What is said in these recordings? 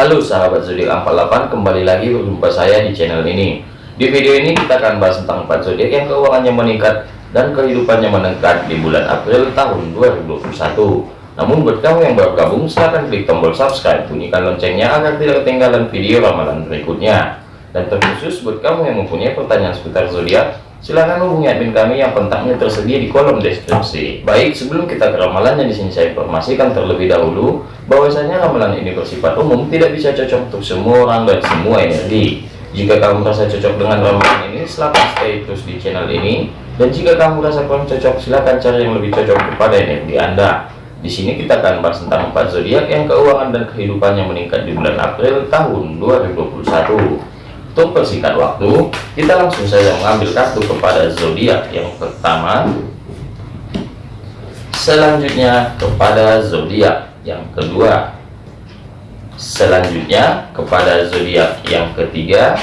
Halo sahabat zodiak 48 kembali lagi berjumpa saya di channel ini. Di video ini kita akan bahas tentang 4 zodiak yang keuangannya meningkat dan kehidupannya meningkat di bulan April tahun 2021 namun buat kamu yang baru gabung silahkan klik tombol subscribe bunyikan loncengnya agar tidak ketinggalan video ramalan berikutnya dan terkhusus buat kamu yang mempunyai pertanyaan seputar zodiak silahkan hubungi admin kami yang kontaknya tersedia di kolom deskripsi. Baik, sebelum kita ke ramalannya di sini saya informasikan terlebih dahulu bahwasanya ramalan ini bersifat umum, tidak bisa cocok untuk semua orang dan semua energi. Jika kamu merasa cocok dengan ramalan ini, silahkan stay terus di channel ini. Dan jika kamu merasa kurang cocok, silahkan cari yang lebih cocok kepada energi Anda. Di sini kita akan bahas tentang empat zodiak yang keuangan dan kehidupannya meningkat di bulan April tahun 2021. Untuk persingkat waktu, kita langsung saja mengambil kartu kepada zodiak yang pertama. Selanjutnya kepada zodiak yang kedua. Selanjutnya kepada zodiak yang ketiga.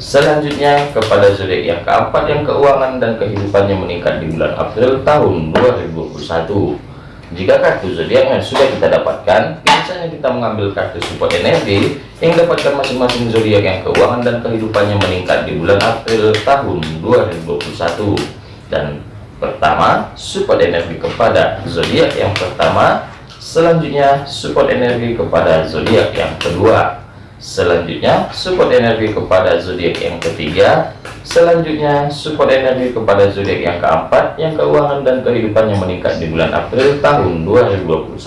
Selanjutnya kepada zodiak yang keempat yang keuangan dan kehidupannya meningkat di bulan April tahun 2021 jika kartu zodiak yang sudah kita dapatkan biasanya kita mengambil kartu support energi yang dapatkan masing-masing zodiak yang keuangan dan kehidupannya meningkat di bulan April tahun 2021 dan pertama support energi kepada zodiak yang pertama. Selanjutnya support energi kepada zodiak yang kedua selanjutnya support energi kepada zodiak yang ketiga Selanjutnya, support energi kepada zodiak yang keempat, yang keuangan dan kehidupannya meningkat di bulan April tahun 2021.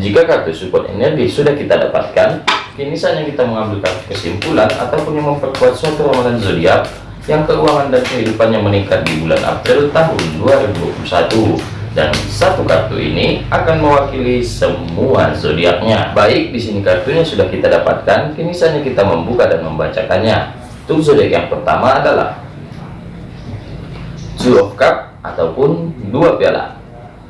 Jika kartu support energi sudah kita dapatkan, kini saatnya kita mengambil kesimpulan ataupun yang memperkuat suatu ramalan zodiak yang keuangan dan kehidupannya meningkat di bulan April tahun 2021 dan satu kartu ini akan mewakili semua zodiaknya. Baik, di sini kartunya sudah kita dapatkan, kini saatnya kita membuka dan membacakannya. Untuk zodiak yang pertama adalah Two of Cup ataupun dua piala.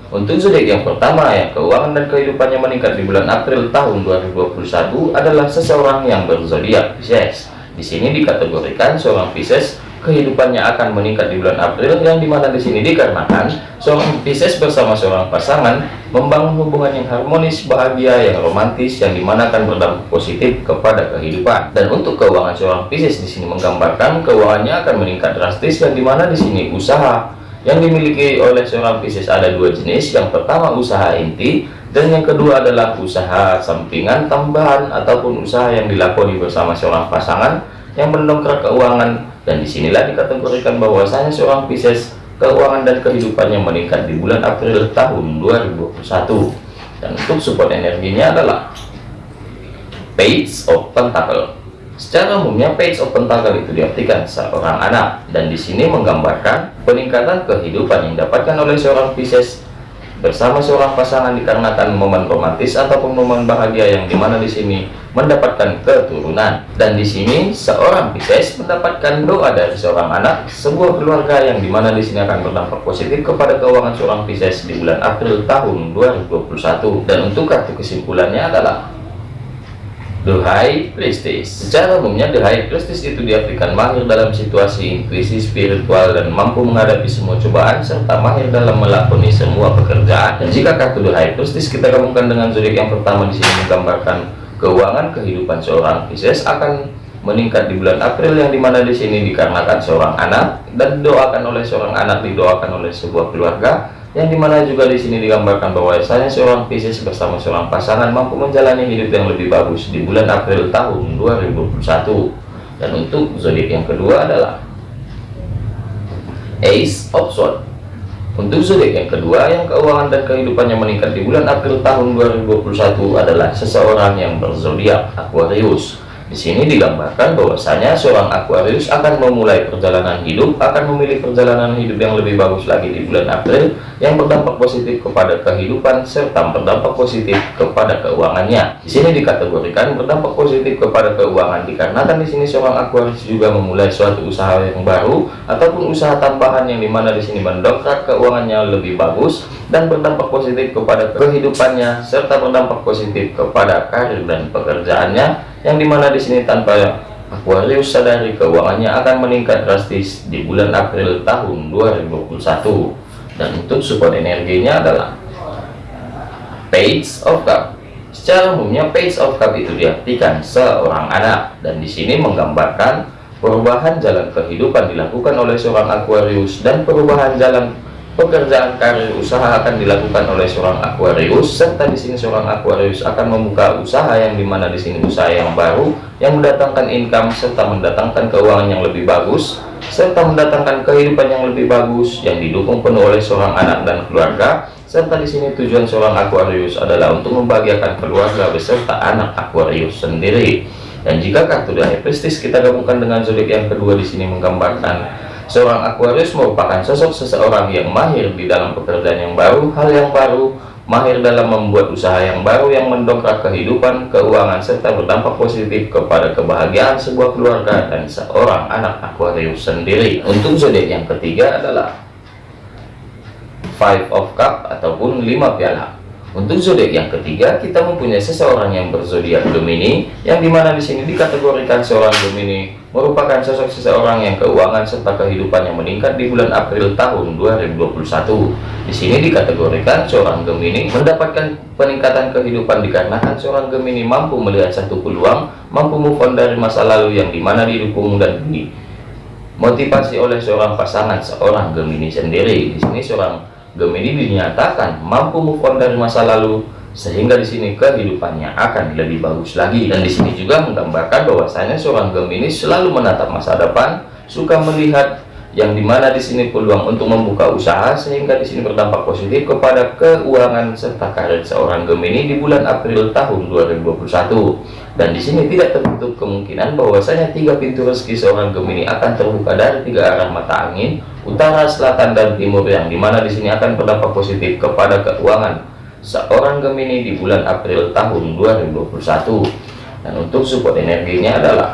Untuk zodiak yang pertama yang keuangan dan kehidupannya meningkat di bulan April tahun 2021 adalah seseorang yang berzodiak Pisces. Di sini dikategorikan seorang Pisces kehidupannya akan meningkat di bulan April yang di mana di sini dikarenakan seorang Pisces bersama seorang pasangan membangun hubungan yang harmonis bahagia yang romantis yang di mana akan berdampak positif kepada kehidupan. Dan untuk keuangan seorang Pisces di sini menggambarkan keuangannya akan meningkat drastis yang di mana di sini usaha yang dimiliki oleh seorang Pisces ada dua jenis. Yang pertama usaha inti dan yang kedua adalah usaha sampingan tambahan ataupun usaha yang dilakoni bersama seorang pasangan yang mendongkrak keuangan. Dan di sinilah dikategorikan bahwasanya seorang Pisces keuangan dan kehidupannya meningkat di bulan April tahun 2021 dan untuk support energinya adalah Page of Pentacle. Secara umumnya Page of Pentacle itu diartikan seorang anak. Dan di sini menggambarkan peningkatan kehidupan yang didapatkan oleh seorang Pisces bersama seorang pasangan dikarenakan momen romantis ataupun momen bahagia yang di mana di sini mendapatkan keturunan. Dan di sini seorang Pisces mendapatkan doa dari seorang anak sebuah keluarga yang di mana di sini akan berdampak positif kepada keuangan seorang Pisces di bulan April tahun 2021 dan untuk kartu kesimpulannya adalah High Priestess Secara umumnya High Priestess itu diartikan mahir dalam situasi intuisi spiritual dan mampu menghadapi semua cobaan serta mahir dalam melakoni semua pekerjaan. Dan jika kartu High Priestess kita gabungkan dengan zodiak yang pertama di sini menggambarkan keuangan kehidupan seorang Pisces akan meningkat di bulan April yang di mana di sini dikarenakan seorang anak dan didoakan oleh seorang anak didoakan oleh sebuah keluarga yang di mana juga di sini digambarkan bahwa saya seorang Pisces bersama seorang pasangan mampu menjalani hidup yang lebih bagus di bulan April tahun 2021 dan untuk zodiak yang kedua adalah Ace of Swords. Untuk zodiak yang kedua yang keuangan dan kehidupannya meningkat di bulan April tahun 2021 adalah seseorang yang berzodiak Aquarius di sini digambarkan bahwasanya seorang Aquarius akan memulai perjalanan hidup, akan memilih perjalanan hidup yang lebih bagus lagi di bulan April, yang berdampak positif kepada kehidupan serta berdampak positif kepada keuangannya. Di sini dikategorikan berdampak positif kepada keuangan dikarenakan di sini seorang Aquarius juga memulai suatu usaha yang baru ataupun usaha tambahan yang di mana di sini mendongkrak keuangannya lebih bagus dan berdampak positif kepada kehidupannya serta berdampak positif kepada karir dan pekerjaannya yang di mana di sini tanpa Aquarius sadari keuangannya akan meningkat drastis di bulan April tahun 2021 dan untuk support energinya adalah Page of Cup. Secara umumnya page of cup itu diartikan seorang anak. Dan di sini menggambarkan perubahan jalan kehidupan dilakukan oleh seorang Aquarius dan perubahan jalan pekerjaan karir usaha akan dilakukan oleh seorang Aquarius serta di sini seorang Aquarius akan membuka usaha yang di mana di sini usaha yang baru yang mendatangkan income serta mendatangkan keuangan yang lebih bagus serta mendatangkan kehidupan yang lebih bagus yang didukung penuh oleh seorang anak dan keluarga serta di sini tujuan seorang Aquarius adalah untuk membahagiakan keluarga beserta anak Aquarius sendiri. Dan jika kartu dari Prestis kita gabungkan dengan zodiak yang kedua di sini menggambarkan seorang Aquarius merupakan sosok seseorang yang mahir di dalam pekerjaan yang baru, hal yang baru, mahir dalam membuat usaha yang baru yang mendongkrak kehidupan, keuangan, serta berdampak positif kepada kebahagiaan sebuah keluarga dan seorang anak Aquarius sendiri. Untuk zodiak yang ketiga adalah Five of Cup ataupun lima piala. Untuk zodiak yang ketiga, kita mempunyai seseorang yang berzodiak Gemini, yang di mana di sini dikategorikan seorang Gemini merupakan sosok seseorang yang keuangan serta kehidupannya meningkat di bulan April tahun 2021. Di sini dikategorikan seorang Gemini mendapatkan peningkatan kehidupan dikarenakan seorang Gemini mampu melihat satu peluang, mampu move on dari masa lalu yang di mana didukung dan dimotivasi oleh seorang pasangan seorang Gemini sendiri. Di sini seorang Gemini dinyatakan mampu move on dari masa lalu sehingga di sini kehidupannya akan lebih bagus lagi. Dan di sini juga menggambarkan bahwasanya seorang Gemini selalu menatap masa depan suka melihat yang di mana di sini peluang untuk membuka usaha sehingga di sini berdampak positif kepada keuangan serta karir seorang Gemini di bulan April tahun 2021 dan di sini tidak tertutup kemungkinan bahwasanya tiga pintu rezeki seorang Gemini akan terbuka dari tiga arah mata angin utara selatan dan timur yang di mana di sini akan berdampak positif kepada keuangan seorang Gemini di bulan April tahun 2021 dan untuk support energinya adalah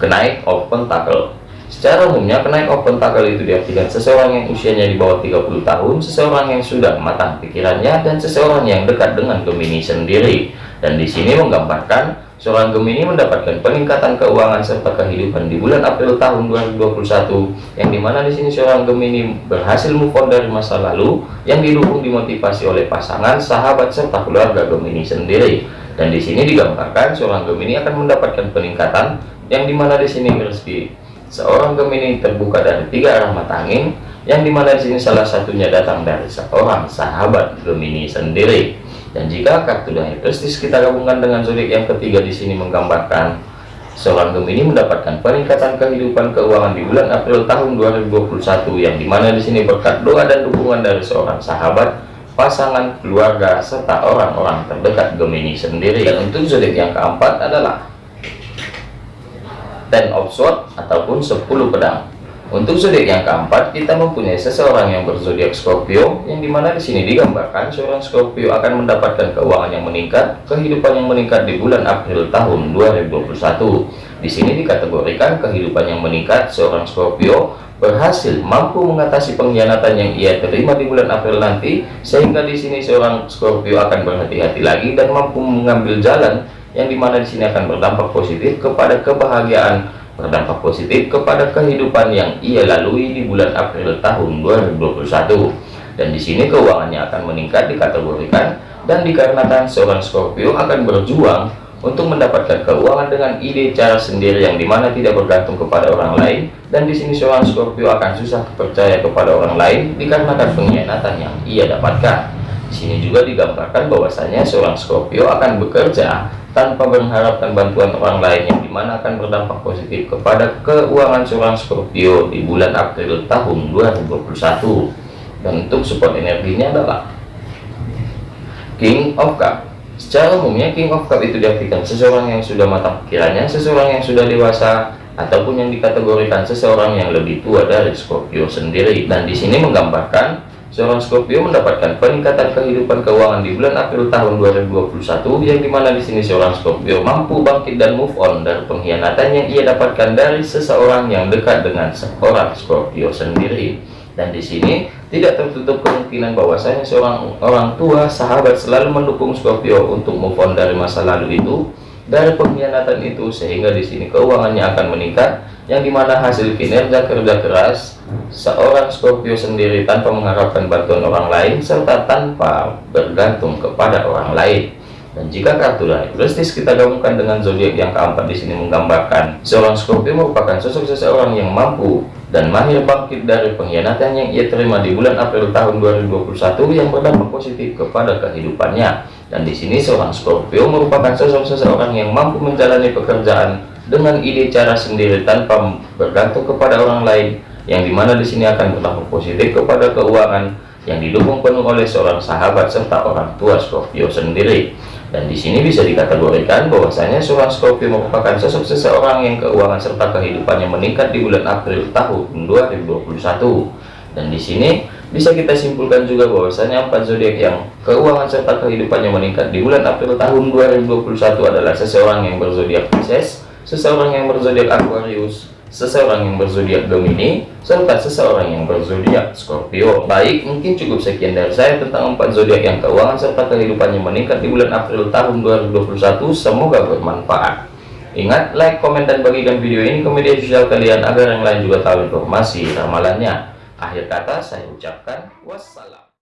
kenaik of pentacle Secara umumnya kenaik open tackle itu diartikan seseorang yang usianya di bawah 30 tahun, seseorang yang sudah matang pikirannya, dan seseorang yang dekat dengan Gemini sendiri. Dan di sini menggambarkan seorang Gemini mendapatkan peningkatan keuangan serta kehidupan di bulan April tahun 2021, yang di mana di sini seorang Gemini berhasil move on dari masa lalu, yang didukung dimotivasi oleh pasangan, sahabat serta keluarga Gemini sendiri. Dan di sini digambarkan seorang Gemini akan mendapatkan peningkatan, yang di mana di sini rezeki Seorang Gemini terbuka dari tiga arah mata angin, yang di mana di sini salah satunya datang dari seorang sahabat Gemini sendiri. Dan jika kartu dari prestis kita gabungkan dengan zodiak yang ketiga di sini menggambarkan seorang Gemini mendapatkan peningkatan kehidupan keuangan di bulan April tahun 2021 yang di mana di sini berkat doa dan dukungan dari seorang sahabat pasangan keluarga serta orang-orang terdekat Gemini sendiri dan untuk zodiak yang keempat adalah ten of sword ataupun 10 pedang untuk zodiak yang keempat kita mempunyai seseorang yang berzodiak Scorpio yang di mana di sini digambarkan seorang Scorpio akan mendapatkan keuangan yang meningkat kehidupan yang meningkat di bulan April tahun 2021 di sini dikategorikan kehidupan yang meningkat seorang Scorpio berhasil mampu mengatasi pengkhianatan yang ia terima di bulan April nanti sehingga di sini seorang Scorpio akan berhati-hati lagi dan mampu mengambil jalan yang di mana di sini akan berdampak positif kepada kebahagiaan berdampak positif kepada kehidupan yang ia lalui di bulan April tahun 2021 dan di sini keuangannya akan meningkat dikategorikan dan dikarenakan seorang Scorpio akan berjuang untuk mendapatkan keuangan dengan ide cara sendiri yang di mana tidak bergantung kepada orang lain. Dan di sini seorang Scorpio akan susah percaya kepada orang lain dikarenakan pengkhianatan yang ia dapatkan. Di sini juga digambarkan bahwasanya seorang Scorpio akan bekerja tanpa mengharapkan bantuan orang lain yang di mana akan berdampak positif kepada keuangan seorang Scorpio di bulan April tahun 2021 dan untuk support energinya adalah King of Cup. Secara umumnya King of Cup itu diartikan seseorang yang sudah matang pikirannya seseorang yang sudah dewasa ataupun yang dikategorikan seseorang yang lebih tua dari Scorpio sendiri. Dan di sini menggambarkan Seorang Scorpio mendapatkan peningkatan kehidupan keuangan di bulan April tahun 2021 yang di mana di sini seorang Scorpio mampu bangkit dan move on dari pengkhianatan yang ia dapatkan dari seseorang yang dekat dengan seorang Scorpio sendiri. Dan di sini tidak tertutup kemungkinan bahwasanya seorang orang tua sahabat selalu mendukung Scorpio untuk move on dari masa lalu itu dari pengkhianatan itu sehingga di sini keuangannya akan meningkat yang di mana hasil kinerja kerja keras seorang Scorpio sendiri tanpa mengharapkan bantuan orang lain serta tanpa bergantung kepada orang lain dan jika kartu dari Prestis kita gabungkan dengan zodiak yang keempat di sini menggambarkan seorang Scorpio merupakan sosok seseorang yang mampu dan mahir bangkit dari pengkhianatan yang ia terima di bulan April tahun 2021 yang berdampak positif kepada kehidupannya. Dan di sini seorang Scorpio merupakan sosok seseorang yang mampu menjalani pekerjaan dengan ide cara sendiri tanpa bergantung kepada orang lain yang di mana di sini akan berdampak positif kepada keuangan yang didukung penuh oleh seorang sahabat serta orang tua Scorpio sendiri. Dan di sini bisa dikategorikan bahwasanya seorang Scorpio merupakan sosok seseorang yang keuangan serta kehidupannya meningkat di bulan April tahun 2021 dan di sini bisa kita simpulkan juga bahwasanya empat zodiak yang keuangan serta kehidupannya meningkat di bulan April tahun 2021 adalah seseorang yang berzodiak Pisces seseorang yang berzodiak Aquarius, seseorang yang berzodiak Gemini, serta seseorang yang berzodiak Scorpio. Baik, mungkin cukup sekian dari saya tentang empat zodiak yang keuangan serta kehidupannya meningkat di bulan April tahun 2021. Semoga bermanfaat. Ingat, like, komen, dan bagikan video ini ke media sosial kalian agar yang lain juga tahu informasi ramalannya. Akhir kata, saya ucapkan wassalam.